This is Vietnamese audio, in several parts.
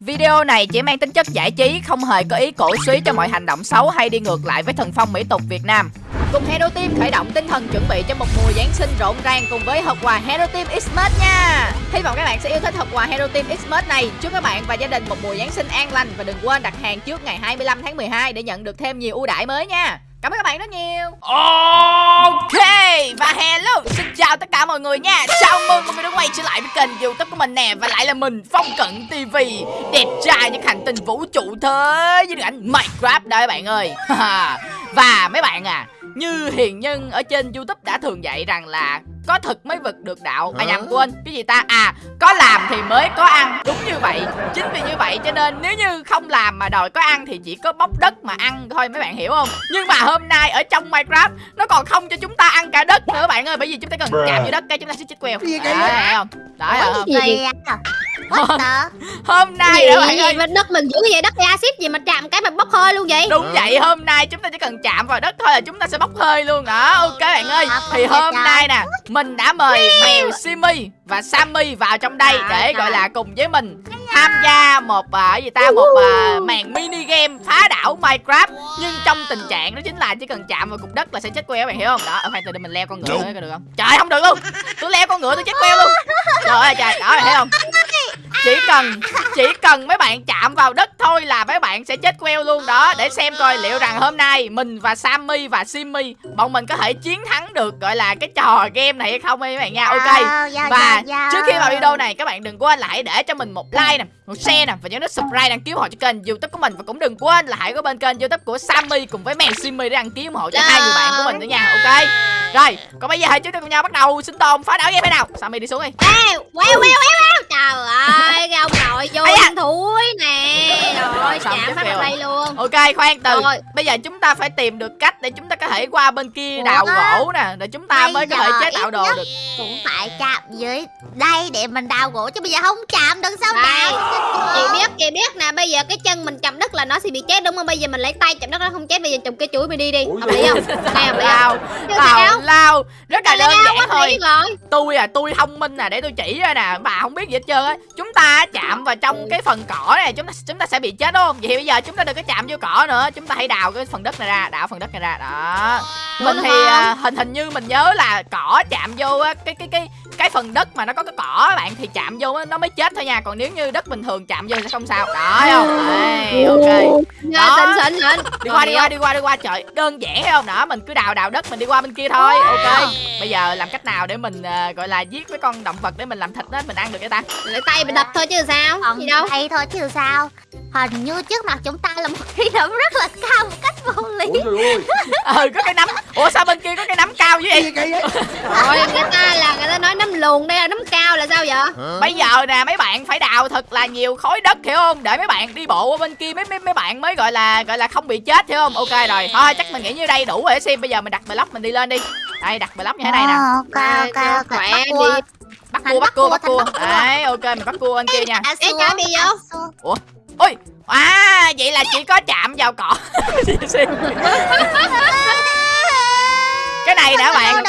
Video này chỉ mang tính chất giải trí, không hề có ý cổ suý cho mọi hành động xấu hay đi ngược lại với thần phong mỹ tục Việt Nam. Cùng Hero Team khởi động tinh thần chuẩn bị cho một mùa Giáng sinh rộn ràng cùng với hộp quà Hero Team Xmas nha. Hy vọng các bạn sẽ yêu thích hộp quà Hero Team Xmas này. Chúc các bạn và gia đình một mùa Giáng sinh an lành và đừng quên đặt hàng trước ngày 25 tháng 12 để nhận được thêm nhiều ưu đãi mới nha. Cảm ơn các bạn rất nhiều. Ok. Và hello Xin chào tất cả mọi người nha. Chào mừng mọi người đã quay trở lại với kênh youtube của mình nè. Và lại là mình Phong Cận TV Đẹp trai những hành tinh vũ trụ thế Với ảnh Minecraft đây các bạn ơi. Và mấy bạn à Như hiền nhân ở trên youtube đã thường dạy rằng là có thực mới vực được đạo. À nhầm quên. Cái gì ta? À có làm thì mới có ăn. Đúng như vậy. Chính vì như vậy cho nên nếu như không làm mà đòi có ăn thì chỉ có bóc đất mà ăn thôi mấy bạn hiểu không? Nhưng mà hôm nay ở trong minecraft nó còn không cho chúng ta ăn cả đất nữa các bạn ơi. Bởi vì chúng ta cần chạm vô đất cái chúng ta sẽ chết queo. Đấy không? Đấy không hôm, hôm nay gì, bạn ơi. Mà đất mình giữ vậy đất axit gì mà chạm cái mà bốc hơi luôn vậy? Đúng vậy hôm nay chúng ta chỉ cần chạm vào đất thôi là chúng ta sẽ bốc hơi luôn. Đó ok bạn ơi. thì hôm nay nè mình đã mời mèo Simi và Sammy vào trong đây để gọi là cùng với mình tham gia một uh, gì ta? Một uh, màn mini game phá đảo Minecraft. Nhưng trong tình trạng đó chính là chỉ cần chạm vào cục đất là sẽ chết queo bạn hiểu không? Đó khoan từ đây mình leo con ngựa có được không? Trời không được luôn. Tôi leo con ngựa tôi chết queo luôn. Trời ơi trời đó thấy không chỉ cần chỉ cần mấy bạn chạm vào đất thôi là mấy bạn sẽ chết queo luôn đó. Để xem coi liệu rằng hôm nay mình và Sammy và Simmy bọn mình có thể chiến thắng được gọi là cái trò game này hay không mấy bạn nha. Ok. Và trước khi vào video này các bạn đừng quên là hãy để cho mình một like nè một share nè và nhớ nút subscribe đăng ký hộ cho kênh youtube của mình. Và cũng đừng quên là hãy có bên kênh youtube của Sammy cùng với mèo Simmy để đăng ký ủng hộ cho hai người bạn của mình nữa nha. Ok. Rồi còn bây giờ hãy chúng ta cùng nhau bắt đầu. Sinh tồn phá đảo game nào? Sammy đi xuống đi. Queo queo queo trời ơi cái ông nội vô à. thúi nè. Rồi chạm phát ở đây luôn. Ok khoan từ. Rồi. bây giờ chúng ta phải tìm được cách để chúng ta có thể qua bên kia đào gỗ nè để chúng ta bây mới có thể chế tạo đồ được. cũng phải chạm dưới đây để mình đào gỗ chứ bây giờ không chạm được sao đây. chị biết chị biết nè bây giờ cái chân mình chạm đất là nó sẽ bị chết đúng không? Bây giờ mình lấy tay chạm đất nó không chết bây giờ chụp cái chuỗi mình đi đi. Hợp lý không? Nghe hợp lý lao lao lao. Rất là đơn giản thôi. tôi à tôi thông minh nè để tôi chỉ ra nè. Bà không biết gì hết trơn á. Chúng ta chạm vào trong cái phần cỏ này, chúng ta chúng ta sẽ bị chết, đúng không? Vậy bây giờ chúng ta đừng có chạm vô cỏ nữa, chúng ta hãy đào cái phần đất này ra, đào phần đất này ra, đó mình thì uh, hình hình như mình nhớ là cỏ chạm vô cái cái cái cái phần đất mà nó có cái cỏ bạn thì chạm vô nó mới chết thôi nha. Còn nếu như đất bình thường chạm vô sẽ không sao. Đó không? Đây, ok. Đó. xịn xịn đi qua đi qua đi qua đi qua. Trời đơn giản hay không? Đó mình cứ đào đào đất mình đi qua bên kia thôi. Ok. Bây giờ làm cách nào để mình uh, gọi là giết mấy con động vật để mình làm thịt nó mình ăn được cái ta? Lấy tay mình đập thôi chứ sao? Còn gì đâu? tay thôi chứ sao hình như trước mặt chúng ta là một cái nấm rất là cao một cách vô lý. Ừ có cái nấm ủa sao bên kia có cái nấm cao vậy? Rồi người ta là người ta nói nấm lùn đây là nấm cao là sao vậy? Bây giờ nè mấy bạn phải đào thật là nhiều khối đất hiểu không? Để mấy bạn đi bộ ở bên kia mấy mấy mấy bạn mới gọi là gọi là không bị chết hiểu không? Ok rồi. Thôi chắc mình nghĩ như đây đủ rồi để xem bây giờ mình đặt block mình đi lên đi. Đây đặt block như thế này nè. Ok ok khỏe đi. bắt cua bắt cua bắt cua. đấy ok mình bắt cua bên kia nha. Ê trái bị vô. ủa ôi à vậy là chỉ có chạm vào cỏ. Cái này nè bạn.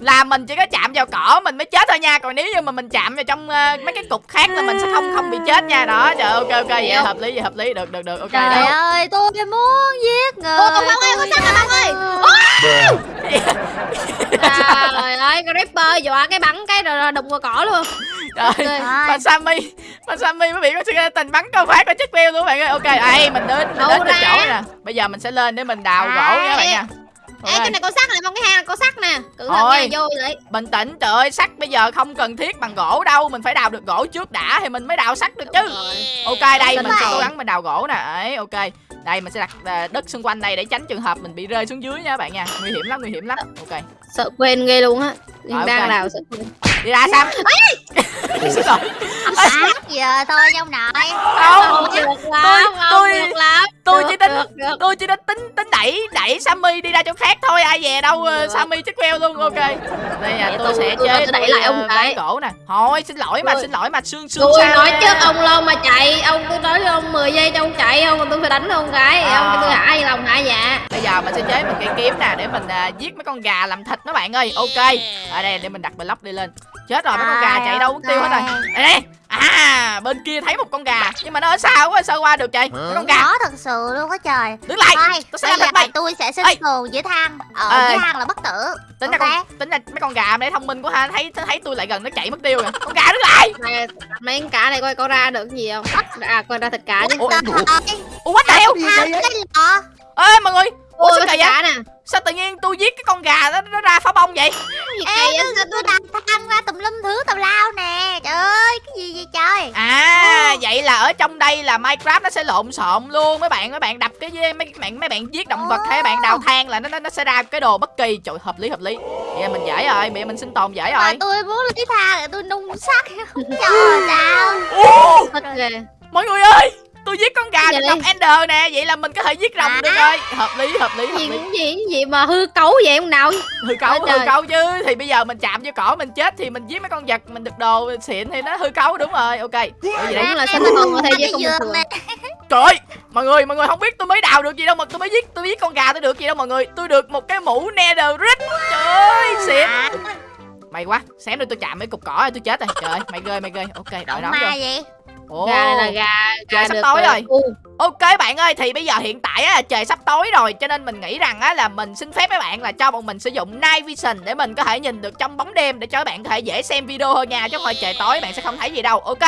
Là mình chỉ có chạm vào cỏ mình mới chết thôi nha. Còn nếu như mà mình chạm vào trong uh, mấy cái cục khác là mình sẽ không không bị chết nha. Đó trời ok ok vậy hợp lý vậy hợp lý. Được được được ok trời đâu. ơi tôi muốn giết người. Ô con bông ơi con sắt bông ơi trời ơi creeper dọa cái bắn cái rồi đụng vào cỏ luôn. Trời bạn sammy bạn sammy mới bị có sự tình bắn câu phát ở chiếc beo luôn bạn ơi ok ai mình đến mình đến cái chỗ nè bây giờ mình sẽ lên để mình đào gỗ nha bạn nha Ê cái này có sắt này, mong cái hang này có sắt nè. Cẩn thận nha, vô vậy. Bình tĩnh, trời ơi, sắt bây giờ không cần thiết bằng gỗ đâu, mình phải đào được gỗ trước đã thì mình mới đào sắt được chứ. Ok, đây mình sẽ cố gắng mình đào gỗ nè. Ấy, ok. Đây mình sẽ đặt à, đất xung quanh đây để tránh trường hợp mình bị rơi xuống dưới nha bạn nha. Nguy hiểm lắm, nguy hiểm lắm. Ok. Sợ quên ghê luôn á. Đang đào sợ quên. Đi ra Sam. Xin giờ thôi trong nội. Không, tôi tôi tôi chỉ tính tôi chỉ tính tính tính đẩy đẩy Sammy đi ra chỗ khác thôi ai về đâu uh, Sammy chết queo luôn ok. Đây là tôi sẽ chơi đẩy lại ông cái gỗ nè. Thôi xin lỗi mà xin lỗi mà xương xương tôi nói trước ông lâu mà chạy. Ông cứ nói ông 10 giây cho ông chạy không tôi phải đánh không cái. À. không tôi hại lòng hại dạ bây giờ mình sẽ chế một cây kiếm nè để mình à, giết mấy con gà làm thịt nó bạn ơi. Ok. Ở đây để mình đặt block đi lên. Chết rồi mấy con gà chạy đâu mất tiêu hết rồi. đây à bên kia thấy một con gà nhưng mà nó ở xa quá sao qua được trời con gà. Khó thật sự luôn á trời. Đứng lại Thôi, tôi sẽ làm thịt mày. tôi sẽ sinh tồn dưới thang. Ở Ê. dưới thang là bất tử. Tính ra Ok. con tính ra mấy con gà này thông minh của ha thấy thấy tôi lại gần nó chạy mất tiêu rồi. Con gà đứng lại. Này, mấy con cá này coi có ra được gì không? À coi ra thịt cá chứ. Ủa, what the hell? ê mọi người ủa ôi sao kỳ vậy nè sao tự nhiên tôi giết cái con gà nó, nó ra phá bông vậy? Gì Ê, tôi, tôi đặt thang ra tùm lum thứ tào lao nè. Trời ơi, cái gì vậy trời? À vậy là ở trong đây là minecraft nó sẽ lộn xộn luôn. Mấy bạn mấy bạn đập cái mấy bạn mấy bạn giết động vật hay bạn đào than là nó nó, nó sẽ ra cái đồ bất kỳ. Trời hợp lý hợp lý. Vậy là mình dễ rồi bây giờ mình sinh tồn dễ Mà rồi tôi muốn lấy thang để tôi nung sắt Trời ghê mọi người ơi tôi giết con gà Gì được vậy? đọc ender nè vậy là mình có thể giết rồng À. được rồi. Hợp lý hợp lý hợp gì lý. gì gì mà hư cấu vậy không nào? Hư cấu hư trời. cấu chứ. Thì bây giờ mình chạm vô cỏ mình chết thì mình giết mấy con vật mình được đồ xịn thì nó hư cấu đúng rồi. Ok. Gì đúng là sinh tồn ở thế giới Cái không bình giường thường này trời ơi, mọi người mọi người không biết tôi mới đào được gì đâu mà tôi mới giết tôi giết con gà tôi được gì đâu mọi người. Tôi được một cái mũ netherite. Trời ơi xịn. Mày quá xém nữa tôi chạm mấy cục cỏ rồi tôi chết rồi. Trời ơi mày ghê mày ghê. Ok nón ma vô. vậy Ồ. gà này là gà Trời gà sắp tối rồi. u. Ok bạn ơi thì bây giờ hiện tại á trời sắp tối rồi cho nên mình nghĩ rằng á là mình xin phép mấy bạn là cho bọn mình sử dụng night vision để mình có thể nhìn được trong bóng đêm để cho các bạn có thể dễ xem video hơn nha chứ không thôi trời tối bạn sẽ không thấy gì đâu. Ok.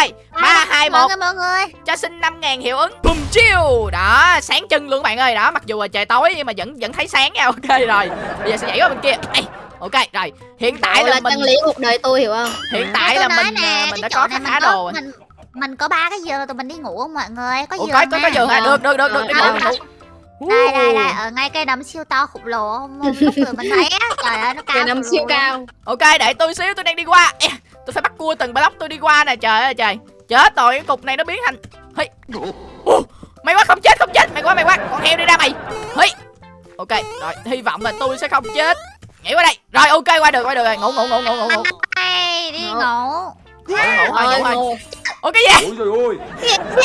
3 2 Mọi 1 người mọi người cho xin 5000 hiệu ứng. Bùm chiêu. Đó, sáng chân luôn bạn ơi. Đó, mặc dù là trời tối nhưng mà vẫn vẫn thấy sáng nha. Ok rồi. Bây giờ sẽ nhảy qua bên kia. Ê, Ok rồi. Hiện tại Gọi là là mình chân lý cuộc đời tôi hiểu không hiện tại là mình nè, à, mình đã có khá khá đồ mình mình có ba cái giường rồi tụi mình đi ngủ không mọi người có Ủa giường có có có nè. giường hả? Được được được được đi Ờ, ngủ đây đây đây ở ngay cây nấm siêu to khổng lồ không lúc vừa mình thấy á trời ơi nó cao Cái khổng lồ siêu cao Ok để tôi xíu tôi đang đi qua Tôi phải bắt cua từng block tôi đi qua nè trời ơi trời Chết rồi cái cục này nó biến thành Hey. Mày quá không chết không chết Mày quá mày quá con heo đi ra mày hey. Ok rồi hy vọng là tôi sẽ không chết Nhảy qua đây Rồi ok qua được qua được rồi ngủ ngủ ngủ ngủ ngủ đi Ngủ. Ngủ thôi ngủ thôi ngủ. Ủa cái gì? Ôi trời ơi.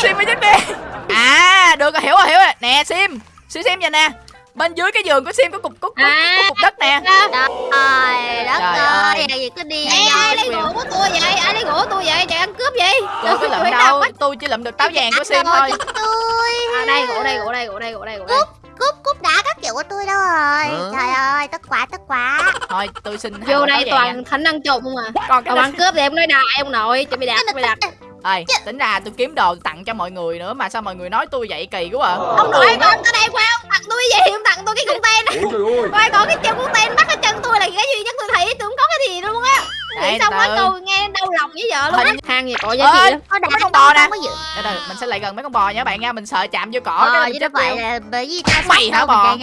Sim mày chết đi. À được rồi hiểu rồi hiểu rồi. Nè Sim. Sim Sim vậy nè. Bên dưới cái giường của Sim có cục cục, cục, À. cục, cục đất nè. Trời đất Trời ơi. vậy gì cứ đi Ê, ai lấy gỗ của tôi vậy? Ai lấy gỗ của tôi vậy? Trời ăn cướp gì Tôi có lượm đâu? Tôi chỉ lượm được táo vàng của Sim thôi. tôi. À đây gỗ đây gỗ đây gỗ đây gỗ đây gỗ đây cúp cúp đá các kiểu của tôi đâu rồi. Trời ơi tức quá tức quá. Thôi tôi xin vô đây toàn thánh ăn trộm không à. Còn cái ông ăn cướp thì em nói đại ông nội cho mày cho mày đặt Ê, tính ra tôi kiếm đồ tặng cho mọi người nữa mà sao mọi người nói tôi vậy kỳ quá à. ông nội con cái đây qua ông tặng tôi cái gì? Ông tặng tôi cái con tên. Ôi trời ơi. Coi có cái chân con tên bắt cái chân tôi là cái duy nhất tôi thấy? Tôi không có cái gì luôn á Đây, nghĩ xong từ. tôi nghe đau lòng với vợ luôn á hàng gì có giá Ơi, trị lắm có mấy con bò nè. không Từ từ, mình sẽ lại gần mấy con bò nha các bạn nha, mình sợ chạm vô cỏ ờ cái mình chết tiêu. là bởi vì Mày hả bò?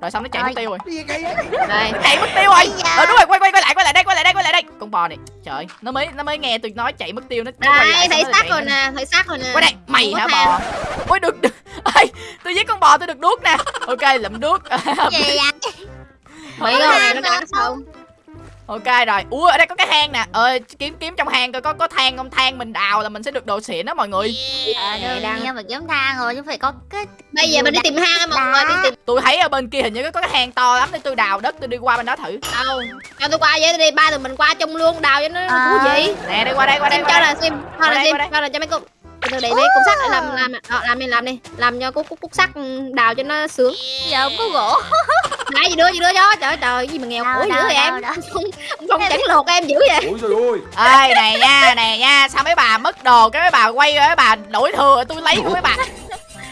Rồi xong nó chạy mất Ơi. tiêu rồi. đây chạy mất tiêu rồi. Ờ đúng rồi, quay quay quay lại, quay lại đây, quay lại đây, quay lại đây. Con bò này, trời ơi, nó mới nó mới nghe tôi nói chạy mất tiêu nó quay đây thấy xác rồi nè thấy xác rồi nè Qua đây, mày Không hả bò? Ôi được. Ê, tôi giết con bò tôi được đuốc nè. Ok, lụm đuốc. gì vậy Không này than nó đáng đâu. Ok rồi. Ủa ở đây có cái hang nè. Ờ kiếm kiếm trong hang coi có có than không? Than mình đào là mình sẽ được đồ xịn đó mọi người. Ờ, đương đang- nhiên phải kiếm thang rồi chứ phải có cái bây giờ mình đi tìm hang mọi người đi tìm Tôi thấy ở bên kia hình như có cái hang to lắm nên tôi đào đất tôi đi qua bên đó thử. đâu cho tôi qua với đi ba tụi mình qua chung luôn đào cho nó thú vị Nè đi qua đây qua đây cho là sim Qua là sim cho là cho mấy cô từ từ để mấy cục sắt để làm làm ờ, làm đi làm đi. Làm cho cúc cúc cúc sắt đào cho nó sướng. Giờ không có gỗ. Nãy gì đưa gì đưa cho? Trời trời gì mà nghèo khổ dữ vậy em? không không chẳng lột em dữ vậy. Ôi trời ơi. Ê nè nha nè nha sao mấy bà mất đồ cái mấy bà quay rồi mấy bà đổi thừa tôi lấy của mấy bà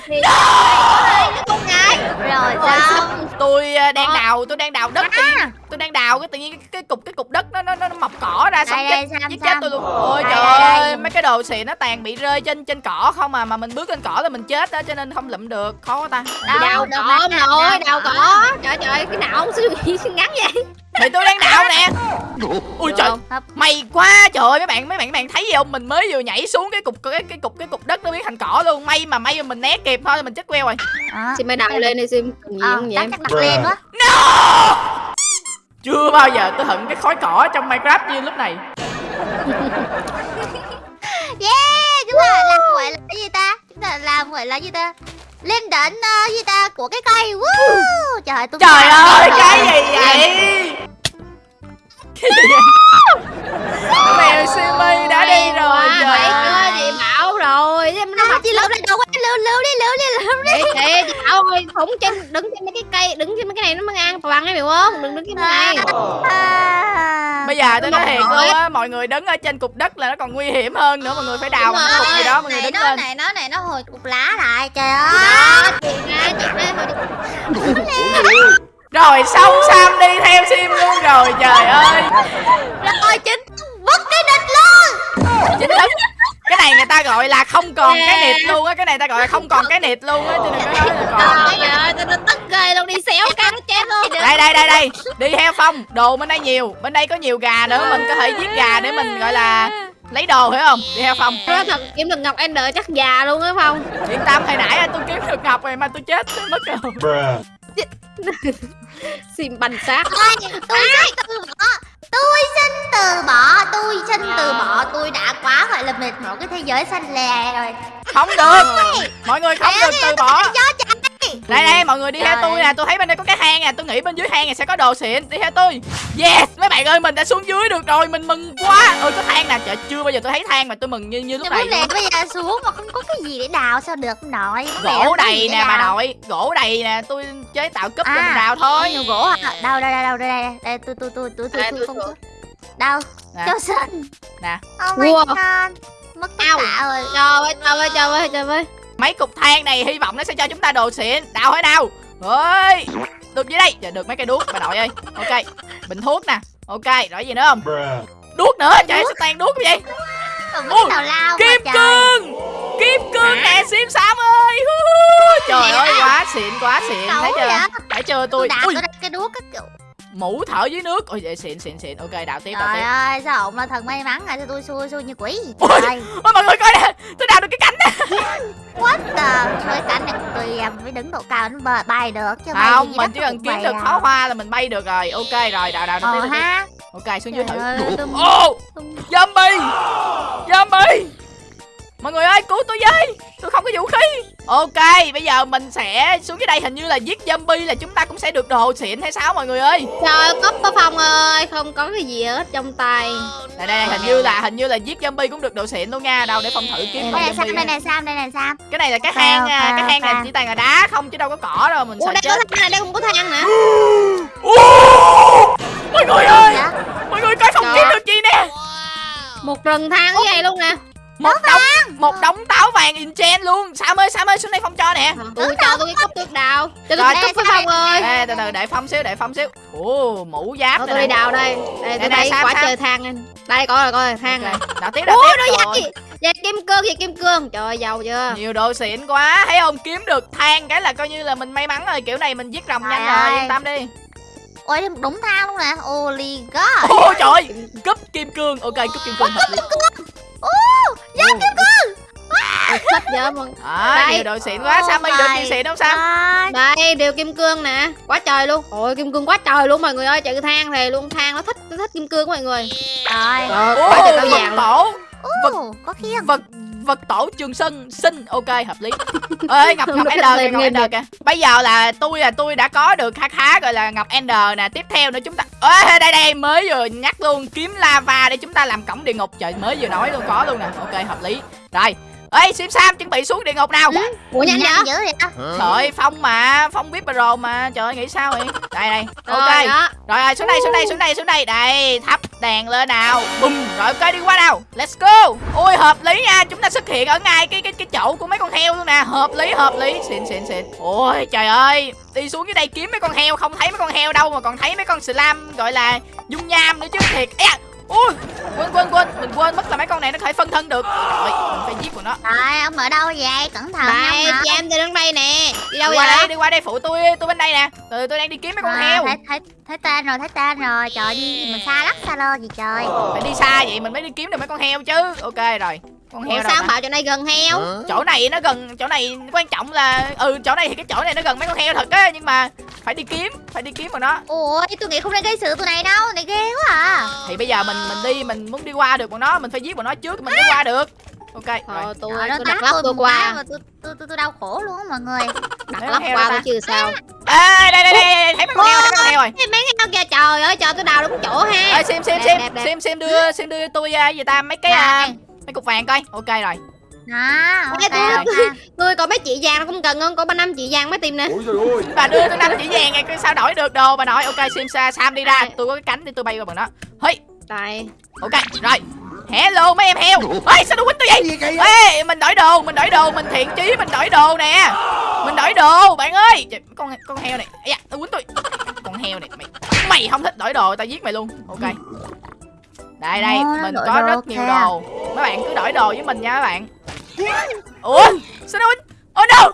thì cái con gái. Rồi rồi sao? xong tôi ờ, đang Ờ. đào tôi đang đào đất à, tôi đang đào cái tự nhiên cái, cái cục cái cục đất nó nó nó mọc cỏ ra xong đây chết chết Sam tôi luôn. Ôi Đây, trời ơi mấy cái đồ xịn nó toàn bị rơi trên trên cỏ không à mà mình bước lên cỏ là mình chết đó cho nên không lụm được. Khó quá ta. Đào cỏ mà- đâu đào cỏ. cỏ. Trời trời cái nào ông suy nghĩ ngắn vậy thì tôi đang đào nè. Ui trời mày quá trời ơi mấy bạn mấy bạn mấy bạn thấy gì không? Mình mới vừa nhảy xuống cái cục cái cái cục cái cục đất nó biến thành cỏ luôn. May mà may mà mình né kịp thôi mình chết queo rồi. Ờ. xin mày đào lên đi gì ờ vậy chắc đặt lên quá. Chưa bao giờ tôi hận cái khói cỏ trong minecraft như lúc này. Yeah chúng ta làm gọi là cái gì ta? Chúng ta làm gọi là gì ta? Lên đỉnh uh, gì ta? Của cái cây. Woo! trời tôi Trời ơi cái gì vậy Cái gì vậy Mèo Simi đã đi rồi Quá, trời chưa ơi. chị bảo rồi. Thế nó À, mặc chị lưu lên đầu quá lưu lưu đi lưu đi lưu đi. Chị chị bảo ơi Thủng trên đứng trên mấy cái cây Đứng trên mấy cái này nó mới ngang bằng ấy hiểu không Đừng đứng trên cái này. À. Bây giờ tôi nói thiệt luôn á Mọi người đứng ở trên cục đất là nó còn nguy hiểm hơn nữa Mọi người phải đào một cục gì đó Mọi người đứng lên. này nó này nó hồi cục lá lại trời ơi. Chị ra chị ra thôi Rồi xong Sam đi theo Sim luôn rồi Trời ơi. Rồi chính vứt cái địch luôn. Chính thức. Cái này người ta gọi là không còn cái nịt luôn á Cái này ta gọi là không còn cái nịt luôn á Chứ đừng có nói là còn. Trời ơi nó tức ghê luôn đi xéo cái nó chết luôn. Đây đây đây đây. Đi theo phong đồ bên đây nhiều bên đây có nhiều gà nữa mình có thể giết gà để mình gọi là lấy đồ hiểu không? Đi theo phong. Nói thật kiếm được Ngọc Ender chắc già luôn á Phong. Yên tâm hồi nãy tôi kiếm được ngọc rồi mà tôi chết mất rồi Sim bành xác. Ôi, tôi xin từ bỏ. Tôi xin từ bỏ tôi xin từ bỏ. Tôi đã quá gọi là mệt mỏi cái thế giới xanh lè rồi. Không được. Mọi người không được từ bỏ đây đây mọi người đi theo tôi nè tôi thấy bên đây có cái hang nè tôi nghĩ bên dưới hang này sẽ có đồ xịn đi theo tôi. Yes mấy bạn ơi mình đã xuống dưới được rồi mình mừng quá. Ơi có than nè trời chưa bao giờ tôi thấy than mà tôi mừng như như lúc này bây giờ xuống mà không có cái gì để đào sao được nội gỗ đầy nè bà nội gỗ đầy nè tôi chế tạo cúp cho À, mình đào thôi. nhiều gỗ hả? Đâu đâu đâu đâu đây đây đây tôi tôi tôi tôi tôi không có đâu cho xin Nè. oh my god mất tất cả rồi. Trời ơi trời ơi trời ơi trời ơi mấy cục than này hy vọng nó sẽ cho chúng ta đồ xịn. Đào hỏi nào ơi được dưới đây? Giờ được mấy cây đuốc. Bà nội ơi. Ok bình thuốc nè. Ok rồi gì nữa không? Đuốc nữa? Trời sao toàn đuốc cái gì mà kim trời. Cương! Kim cương nè sim xám ơi! Trời ơi quá xịn quá xịn. Thấy chưa? thấy chưa tôi ui. cái đuốc cái kiểu mũ thở dưới nước. Ôi vậy xịn xịn xịn. Ok đào tiếp đào trời tiếp. ơi sao ông là thần may mắn à? Sao tôi xui xui như quỷ Ôi. trời? ôi mọi người coi nè. Tôi đào được cái cánh nè. What the? Cái cảnh này tôi à, phải đứng độ cao nó bờ- bay được. Chứ không mình chỉ cần kiếm được à. pháo hoa là mình bay được rồi. Ok rồi đào đào đào tiếp ờ tiếp. ha. Ok xuống dưới thử. ô zombie zombie. Mọi người ơi cứu tôi với. Tôi không có vũ khí ok bây giờ mình sẽ xuống dưới đây hình như là giết zombie là chúng ta cũng sẽ được đồ xịn hay sao mọi người ơi? Trời ơi có Phong ơi Không có cái gì hết trong tay. Đây đây hình như là hình như là giết zombie cũng được đồ xịn luôn nha. Đâu để phong thử kiếm đây là zombie đây này sam đây này sam cái này là cái hang cái hang này chỉ toàn là đá không chứ đâu có cỏ đâu mình Ủa sợ đây có chết. than này đây cũng có than nè Ô! mọi người ơi! Dạ. mọi người coi Trời kiếm được gì nè? Một rừng than như vậy luôn nè một đống một đống táo vàng enchant luôn. Sam ơi sam ơi xuống đây phong cho nè. Tôi cho tôi cái cốc nước đào. Cho tôi Rồi, cốc với Phong ơi Ê, từ từ để phong xíu để phong xíu. Ồ mũ giáp đây tôi đi đào đây. Đây đây Sam, quả Sam. trời than anh Đây coi rồi coi rồi than này. Đào tiếp đào tiếp gì? Vậy kim cương vậy kim cương. Trời ơi giàu chưa? Nhiều đồ xịn quá. Thấy không? Kiếm được than cái là coi như là mình may mắn rồi. Kiểu này mình giết rồng Trời nhanh rồi yên tâm đi. Ôi đây một đống than luôn nè holy god. Ôi trời cúp kim cương. Ok cúp kim cương. Hợp lý giá kim cương! Thích dở mọi à, Đây. nhiều đồ xịn quá. Oh sammy được gì xịn không sam? God. Đây điều kim cương nè. Quá trời luôn. Ôi kim cương quá trời luôn mọi người ơi. Chạy than thề luôn. Than nó thích nó thích kim cương mọi người. Rồi Trời quá trời tao vàng luôn. vật có khiên vật vật tổ trường sân sinh ok hợp lý. Ơi ngọc ngọc ender kìa ngọc ender kìa. Bây giờ là tôi là tôi đã có được khá khá gọi là ngọc ender nè. Tiếp theo nữa chúng ta ê đây đây mới vừa nhắc luôn kiếm lava để chúng ta làm cổng địa ngục. Trời mới vừa nói luôn có luôn nè. Ok hợp lý. Rồi. Ê sim sam chuẩn bị xuống địa ngục nào? Ủa nhanh vậy? dữ vậy trời ơi, phong mà phong biết pro mà. Trời ơi nghĩ sao vậy? Đây đây. Ok. Rồi đó rồi rồi xuống đây xuống đây xuống đây xuống đây. Đây thắp đèn lên nào bùm rồi ok đi qua nào let's go. Ui hợp lý nha. Chúng ta xuất hiện ở ngay cái cái cái chỗ của mấy con heo luôn nè. Hợp lý hợp lý. Xịn xịn xịn. Ôi trời ơi. Đi xuống dưới đây kiếm mấy con heo. Không thấy mấy con heo đâu mà còn thấy mấy con slam gọi là dung nham nữa chứ. Thiệt. Ê, à, ui quên quên quên. Mình quên mất là mấy con này nó có thể phân thân được. Rồi mình phải giết của nó. Trời ông ở đâu vậy? Cẩn thận Đây nha chị em tôi đứng đây nè. Đi đâu đi vậy qua đó đây đi qua đây phụ tôi tôi bên đây nè. Từ tôi đang đi kiếm mấy con heo. thấy thấy thấy tên rồi thấy tên rồi. Trời đi mình xa lắc xa lơ gì trời. Phải đi xa vậy mình mới đi kiếm được mấy con heo chứ. Ok rồi con heo Ủa đâu sao bảo chỗ này gần heo? Chỗ này nó gần chỗ này quan trọng là ừ chỗ này thì cái chỗ này nó gần mấy con heo thật á nhưng mà phải đi kiếm phải đi kiếm vào nó ôi tôi nghĩ không nên gây sự tụi này đâu này ghê quá à. Thì bây giờ mình mình đi mình muốn đi qua được bọn nó mình phải giết bọn nó trước mình mới qua được. Ok rồi. Thôi tôi tát đặt lóc tôi qua. mà tôi tôi tôi tôi đau khổ luôn á mọi người. Đặt lóc qua tôi chưa sao. Ê, đây đây đây thấy mấy con heo thấy mấy con heo rồi. Ê, Mấy cái heo kìa trời ơi trời tôi đào đúng chỗ ha. Ơi xem xem xem xem xem đưa xem đưa tôi à, gì ta mấy cái à, mấy cục vàng coi. Ok rồi đó Ê, ok tôi, tôi, tôi còn mấy chị vàng không cần không? Có ba năm chị vàng mới tìm nè. Ôi trời ơi. Bà đưa tôi năm chỉ vàng này sao đổi được đồ? Bà nội ok xem xa sam đi ra. Tôi có cái cánh để tôi bay qua bằng đó. Hey. Đây. Ok rồi. Hello mấy em heo. Ê sao nó quýnh tôi vậy? Ê mình đổi đồ mình đổi đồ mình thiện chí mình đổi đồ nè. Mình đổi đồ bạn ơi. Trời, con con heo này. Ây da, nó quýnh tôi. Con heo này mày mày không thích đổi đồ tao giết mày luôn. Ok. Đây đây mình có rất nhiều đồ. Mấy bạn cứ đổi đồ với mình nha các bạn ủa sao nó quýnh oh no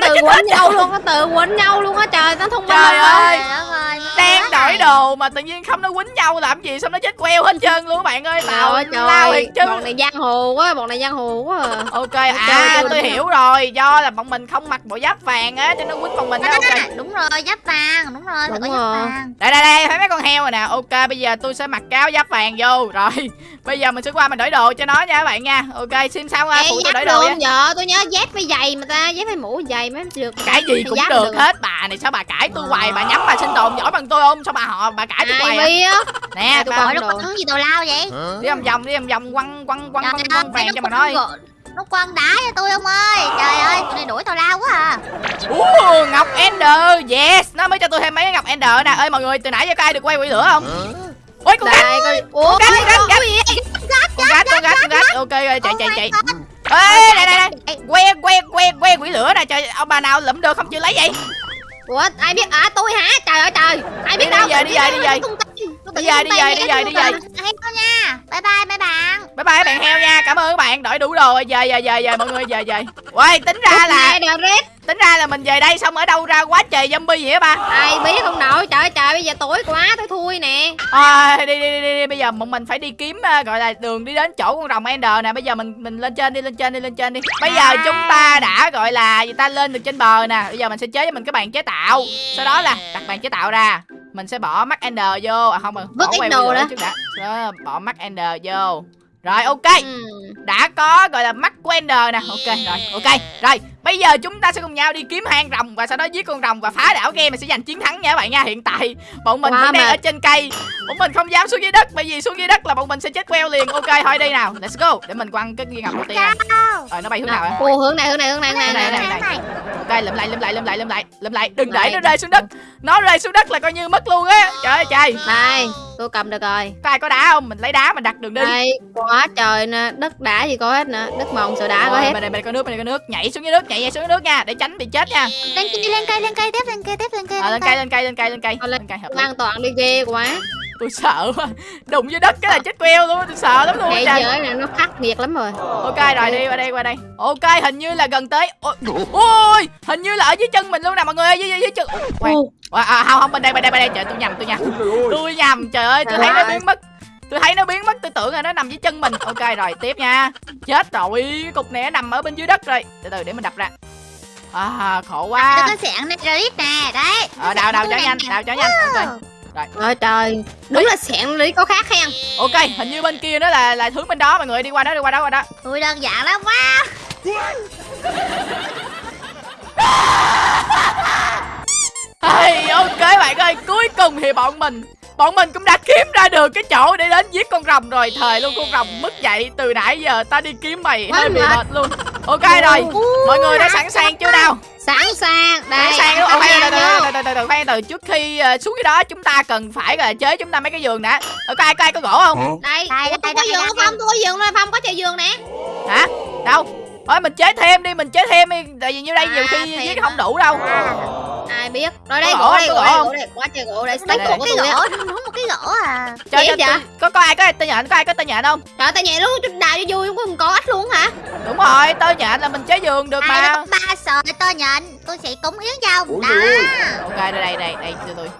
nó chết quấn nhau luôn nó tự quấn nhau luôn á trời nó thông minh Trời á. ơi. Đang đổi đồ mà tự nhiên không nó quýnh nhau làm gì xong nó chết queo hết trơn luôn các bạn ơi. Trời tao ơi lao trời chứ. bọn này giang hồ quá bọn này giang hồ quá à. ok à chơi, tôi hiểu rồi do là bọn mình không mặc bộ giáp vàng á cho nó quýnh bọn mình á ok. À, đúng rồi giáp vàng đúng rồi Đúng rồi. đây đây đây thấy mấy con heo rồi nè. Ok bây giờ tôi sẽ mặc cái áo giáp vàng vô. Rồi bây giờ mình sẽ qua mình đổi đồ cho nó nha các bạn nha. Ok xin sao nha Ê, phụ tôi đổi đồ vợ tôi nhớ dép với giày mà ta dép với mũ giày mới được cái gì cũng Giáp được hết. Bà này sao bà cãi tôi hoài? Bà nhắm bà sinh tồn giỏi bằng tôi không? Sao bà họ bà cãi tôi hoài à? nè tôi Ủa, nó đồ. có gì tào lao vậy? Đi vòng vòng đi vòng vòng quăng quăng quăng quăng quăng vàng cho bà nói. nó quăng đá cho tôi ông ơi. Trời ơi tôi đi đuổi tào lao quá à. Ủa, ngọc ender. Yes nó mới cho tôi thêm mấy cái ngọc ender nè. Ơi mọi người từ nãy giờ có ai được quay quỷ lửa không? Ôi con gái. Con gắt. cái gì con gái con gái. con gái ok rồi chạy chạy chạy. Oh ê đây đây đây. Que que que que quỷ lửa nè trời. Ông bà nào lụm được không chưa lấy vậy? Ủa ai biết? À tôi hả? Trời ơi trời. Ai biết đâu đi về, đi về, đi về. Đi về, đi về, đi về, đi về. con nha. Bye bye mấy bạn. Bye bye bạn heo nha. Cảm ơn các bạn. Đổi đủ đồ rồi. Về về về về mọi người về về. Quay tính ra là. Tính ra là mình về đây xong ở đâu ra quá trời zombie vậy á ba? Ai biết không nội trời trời bây giờ tối quá tôi thui nè. À, đi, đi đi đi đi. Bây giờ bọn mình phải đi kiếm ờ, gọi là đường đi đến chỗ con rồng ender nè. Bây giờ mình mình lên trên đi lên trên đi lên trên đi. Bây giờ chúng ta đã gọi là người ta lên được trên bờ nè. Bây giờ mình sẽ chế cho mình cái bàn chế tạo. Sau đó là đặt bàn chế tạo ra. Mình sẽ bỏ mắt ender vô. À không mà Vứt bỏ quay đó. trước đã. Đó, bỏ mắt ender vô rồi ok. Ừ. đã có gọi là mắt của ender nè. Ok rồi ok. Rồi bây giờ chúng ta sẽ cùng nhau đi kiếm hang rồng và sau đó giết con rồng và phá đảo game mình sẽ giành chiến thắng nha các bạn nha. Hiện tại bọn mình vẫn đang ở trên cây. Bọn mình không dám xuống dưới đất bởi vì xuống dưới đất là bọn mình sẽ chết queo liền. Ok thôi đi nào. Let's go. Để mình quăng cái viên ngọc đầu tiên rồi nó bay hướng nào á Ồ, hướng này hướng này hướng này hướng này, Này, hướng này, này. này. ok lụm lại lụm lại lụm lại lụm lại lụm lại. Đừng để nó rơi xuống đất. Nó rơi xuống đất là coi như mất luôn á. Trời ơi trời. Đây tôi cầm được rồi. Có ai có đá không? Mình lấy đá mình đặt đường đi. Đây quá trời nè. Đất đá gì có hết nè. Đất mòn sờ đá có Rồi, hết. bên này bên này có nước bên này có nước. Nhảy xuống dưới nước nhảy, nhảy xuống dưới nước nha để tránh bị chết nha. Lên cây lên cây lên cây tiếp lên cây tiếp lên cây à, lên cây lên cây lên cây lên cây. Lên. lên cây hợp lý. an toàn đi ghê quá tôi sợ quá. Đụng dưới đất cái là chết queo luôn tôi sợ lắm luôn á thế giới này nó khắc nghiệt lắm rồi. Ok rồi đi qua đây qua đây. Ok hình như là gần tới ôi, ôi hình như là ở dưới chân mình luôn nè mọi người ơi dưới, dưới, dưới chân Ồ, à, à, không không bên đây bên đây bên đây. Trời tôi nhầm tôi nhầm. Ôi trời ơi. Tôi nhầm trời ơi tôi thấy nó biến mất. Tôi thấy nó biến mất tôi tưởng là nó nằm dưới chân mình. Ok rồi tiếp nha. Chết rồi cái cục này nó nằm ở bên dưới đất rồi. Từ từ để mình đập ra. À khổ Tôi quá có sẹn nè đấy ờ đào đào cho nhanh đào cho nhanh. Ok Ôi trời đúng là sẹn lý có khác hen. Ok hình như bên kia nó là là hướng bên đó mọi người đi qua đó đi qua đó qua đó. Tôi đơn giản lắm quá. Hey, ok bạn ơi, cuối cùng thì bọn mình Bọn mình cũng đã kiếm ra được cái chỗ để đến giết con rồng rồi. Thời luôn con rồng mất dậy từ nãy giờ ta đi kiếm mày. Hơi bị mệt. luôn. Ok rồi, mọi người đã sẵn sàng chưa nào? sẵn sàng. Đây Sẵn sàng luôn, khoan từ từ từ từ từ khoan từ trước khi ờ, xuống cái đó chúng ta cần phải là chế chúng ta mấy cái giường đã. Ok, ai có ai có gỗ không? đây Ủa, tôi có giường không tôi có giường đây phong có chơi giường nè. Hả? Đâu? Thôi mình chế thêm đi, mình chế thêm đi. Tại vì như đây À, nhiều khi giết không đủ đâu ai biết? Rồi đây Có gỗ gỗ đây không? gỗ Có đây gỗ gỗ đây. Quá trời gỗ đây. Stack đây, gỗ của cái tôi á gỗ đúng một cái gỗ à. Cho, cho Dễ tôi, vậy? có, có ai có tơ nhện, có ai có tơ nhện không? trời tao nhẹ luôn tôi đào cho vui không có con ếch luôn hả? Đúng rồi, tơ nhện là mình chế giường được ai mà. ba sợi tơ nhện tôi sẽ cống hiến cho ông. Đó. ơi. ok đây đây đây đây cho tôi.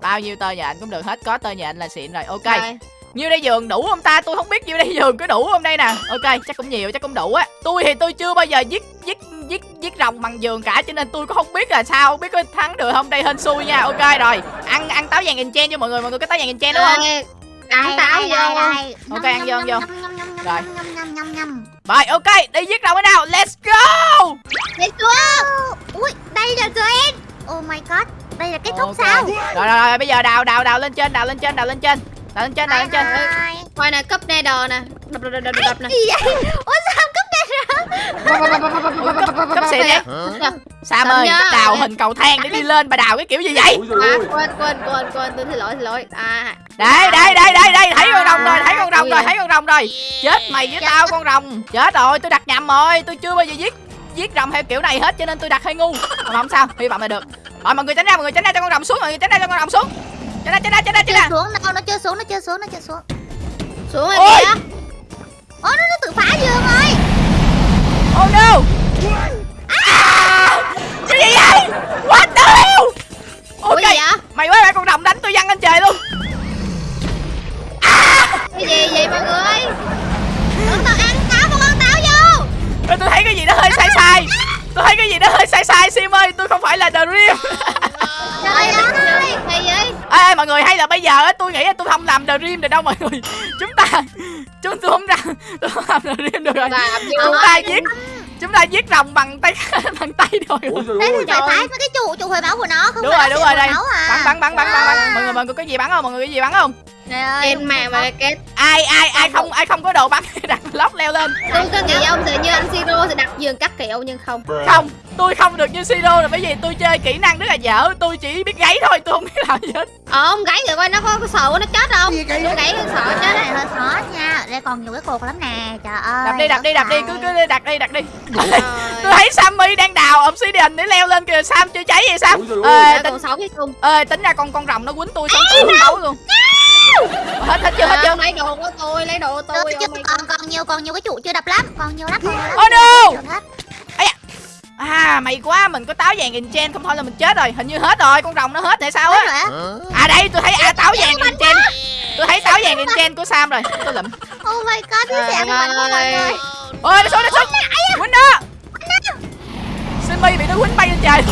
Bao nhiêu tơ nhện cũng được hết có tơ nhện là xịn rồi. Ok. Rồi. nhiêu đây giường? Đủ không ta? Tôi không biết nhiêu đây giường có đủ không đây nè. Ok chắc cũng nhiều chắc cũng đủ á. Tôi thì tôi chưa bao giờ giết giết giết giết rồng bằng giường cả cho nên tôi cũng không biết là sao. Không biết có thắng được không? Đây hên xui nha. Ok rồi. Ăn ăn táo vàng enchant cho mọi người. Mọi người có táo vàng enchant đúng không? Ăn táo vô. Ok, ăn vô, ăn vô. Rồi. Rồi ok. Đi giết rồng cái nào? Let's go! Đi xuống Ui đây là Gwen Oh my god. Đây là kết thúc sao? Rồi rồi rồi bây giờ đào đào đào lên trên đào lên trên đào lên trên. Đào lên trên đào lên trên. Coi nè cấp nether nè. Đập đập đập đập nè. Gì vậy? Ủa sao cúp Cấp xịn Sam Tận ơi đào hình cầu thang để đi lên bà đào cái kiểu gì vậy? Ôi À, quên quên quên quên tôi xin lỗi xin lỗi. À Đây đây đây đây đây thấy con rồng rồi thấy con rồng rồi thấy con rồng rồi. Chết mày với tao con rồng. Chết rồi tôi đặt nhầm rồi tôi chưa bao giờ giết giết rồng theo kiểu này hết cho nên tôi đặt hơi ngu. Còn không sao hy vọng là được. Rồi mọi người tránh ra mọi người tránh ra cho con rồng xuống mọi người tránh ra cho con rồng xuống. Tránh ra tránh ra tránh ra tránh ra. Xuống đâu nó chưa xuống nó chưa xuống nó chưa xuống. Xuống rồi Ôi. kìa. Ủa nó nó tự phá giường rồi à, Cái gì vậy? What the hell? Ok gì vậy? Mày mới bạn con rồng đánh tôi văng lên trời luôn. Cái gì vậy mọi người? Đừng tao ăn táo con táo vô. Ê, Tôi thấy cái gì đó hơi sai sai. Tôi thấy cái gì đó hơi sai sai Sim ơi. Tôi không phải là The Real. Trời ơi Hay vậy? Ê, ê, mọi người hay là bây giờ á tôi nghĩ là tôi không làm The Real được đâu mọi người. Chúng ta Chúng tôi không làm Tôi không làm The Real được rồi. Chúng ta giết Chúng ta giết rồng bằng tay bằng tay Thế thì ơi. phải phá với cái trụ trụ hồi máu của nó không Đúng phải rồi đúng rồi đây à. Bắn bắn bắn bắn bắn bắn. Mọi người mọi người có gì bắn không mọi người có gì bắn không Trời ơi Em mà mà cái Ai ai ai không ai không có đồ bắn đặt lóc leo lên. Tôi cứ nghĩ ông sẽ như anh Siro sẽ đặt giường cắt kiểu nhưng không. Không tôi không được như Siro là bởi vì tôi chơi kỹ năng rất là dở. Tôi chỉ biết gáy thôi tôi không biết làm gì hết. Ờ ông gãy rồi coi nó có, có sợ nó chết không? Tôi gãy nó sợ cái chết này á hơi khó nha đây còn nhiều cái cột lắm nè trời ơi Đập đi đập đi đập đi cứ cứ đặt đi đặt đi. Tôi thấy Sammy đang đào obsidian để leo lên kìa. Sam chưa cháy vậy Sam? Ê, Đã tính, còn sáu cái cung ê, tính ra con con rồng nó quýnh tôi xong tôi không! luôn Hết hết chưa hết chưa? lấy đồ của tôi lấy đồ của tôi chưa, oh my còn còn nhiều còn nhiều cái trụ chưa đập lắm còn nhiều lắm còn nhiều lắm Oh no! À mày quá mình có táo vàng enchant không thôi là mình chết rồi. Hình như hết rồi con rồng nó hết hay sao á? À đây tôi thấy à, táo vàng enchant Tôi thấy táo vàng enchant của Sam rồi Tôi lụm. Oh my god nó sẽ của mình không mọi người Ôi nó xuống nó xuống. Quýnh nó. Simmy bị nó quýnh bay lên trời.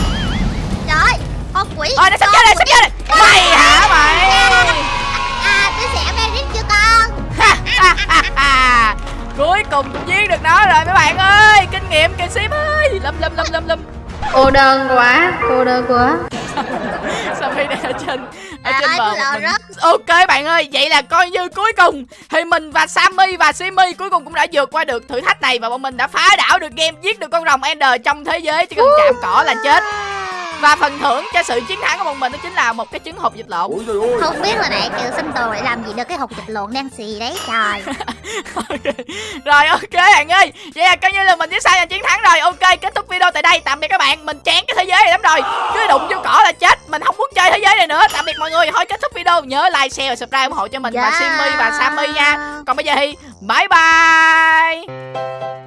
Trời con quỷ. Ôi nó sắp chết rồi sắp chết rồi. Mày hả mày Cuối cùng cũng giết được nó rồi mấy bạn ơi Kinh nghiệm kìa Sim ơi. Lâm lâm lâm lâm lâm. Cô đơn quá Cô đơn quá. Sammy đang ở trên Ở Trời trên bờ mình. rớt. Ok bạn ơi Vậy là coi như cuối cùng Thì mình và Sammy và Simmy Cuối cùng cũng đã vượt qua được thử thách này Và bọn mình đã phá đảo được game Giết được con rồng Ender trong thế giới. Chỉ cần chạm cỏ là chết Và phần thưởng cho sự chiến thắng của bọn mình Đó chính là một cái trứng hộp dịch lộn. Ôi trời ơi. không biết là nãy kiểu sinh tồn lại làm gì được cái hộp dịch lộn đen xì đấy trời. Ok. Rồi ok bạn ơi. Vậy là coi như là mình với sao giành chiến thắng rồi. Ok kết thúc video tại đây. Tạm biệt các bạn. Mình chán cái thế giới này lắm rồi. Cứ đụng vô cỏ là chết. Mình không muốn chơi thế giới này nữa. Tạm biệt mọi người. Thôi kết thúc video. Nhớ like, share và subscribe ủng hộ cho mình Và Yeah. Simmy và Sammy nha. Còn bây giờ thì Bye bye